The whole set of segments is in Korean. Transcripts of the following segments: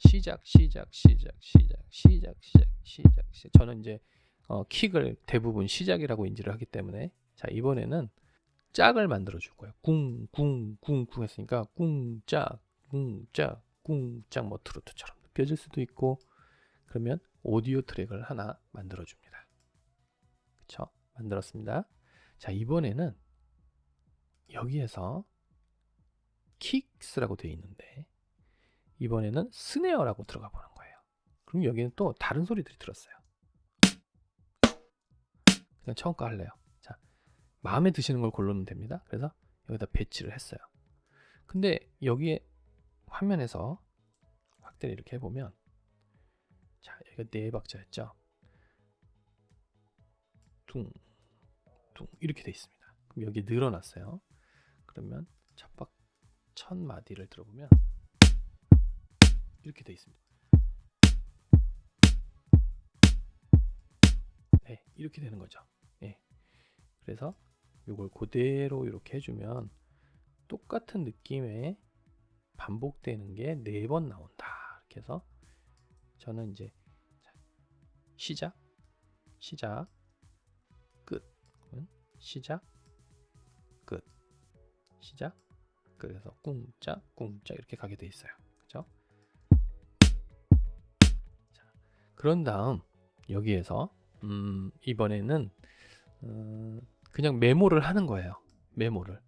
시작 시작 시작 시작 시작 시작 시작 시작. 저는 이제 어, 킥을 대부분 시작이라고 인지를 하기 때문에 자 이번에는 짝을 만들어 줄 거예요. 꿍꿍꿍꿍 했으니까 꿍짝 꿍짝 꿍짝 뭐 트로트처럼 느껴질 수도 있고 그러면 오디오 트랙을 하나 만들어 줍니다. 그쵸? 만들었습니다. 자 이번에는 여기에서 킥스라고 되어 있는데 이번에는 스네어라고 들어가 보는 거예요. 그럼 여기는 또 다른 소리들이 들었어요. 그냥 처음 거 할래요. 자, 마음에 드시는 걸 고르면 됩니다. 그래서 여기다 배치를 했어요. 근데 여기에 화면에서 확대를 이렇게 해보면 자, 여기가 네 박자였죠. 둥, 둥 이렇게 돼 있습니다. 그럼 여기 늘어났어요. 그러면 첫 박, 첫 마디를 들어보면 이렇게 돼 있습니다. 네, 이렇게 되는 거죠. 네. 그래서 이걸 그대로 이렇게 해주면 똑같은 느낌의 반복되는 게 네 번 나온다. 이렇게 해서 저는 이제 시작, 시작, 끝, 시작, 끝, 시작, 그래서 꿍짝, 꿍짝 이렇게 가게 돼 있어요. 그런 다음 여기에서 음, 이번에는 음, 그냥 메모를 하는 거예요. 메모를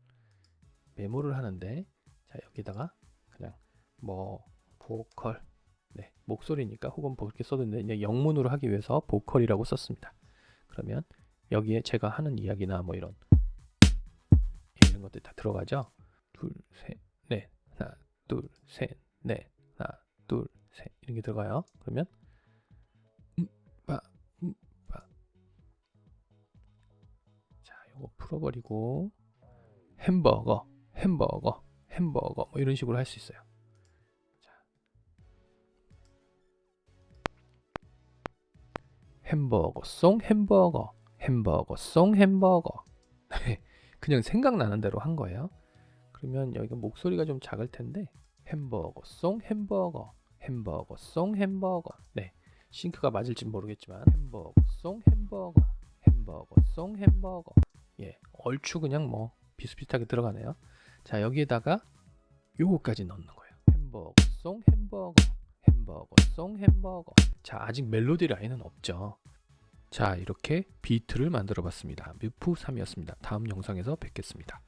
메모를 하는데 자 여기다가 그냥 뭐 보컬 네, 목소리니까 혹은 뭐 그렇게 써도 되는데 영문으로 하기 위해서 보컬이라고 썼습니다. 그러면 여기에 제가 하는 이야기나 뭐 이런 이런 것들 다 들어가죠. 둘, 셋, 넷, 하나, 둘, 셋, 넷, 하나, 둘, 셋 이런 게 들어가요. 그러면 요거 풀어버리고 햄버거, 햄버거, 햄버거 뭐 이런 식으로 할 수 있어요. 자. 햄버거 송 햄버거, 햄버거 송 햄버거. 그냥 생각나는 대로 한 거예요. 그러면 여기가 목소리가 좀 작을 텐데 햄버거 송 햄버거, 햄버거 송 햄버거. 네. 싱크가 맞을지 모르겠지만 햄버거 송 햄버거, 햄버거 송 햄버거. 예, 얼추 그냥 뭐 비슷비슷하게 들어가네요. 자, 여기에다가 요거까지 넣는 거예요. 햄버거, 송 햄버거, 햄버거, 송 햄버거. 자, 아직 멜로디 라인은 없죠. 자, 이렇게 비트를 만들어 봤습니다. 뮤프 3이었습니다. 다음 영상에서 뵙겠습니다.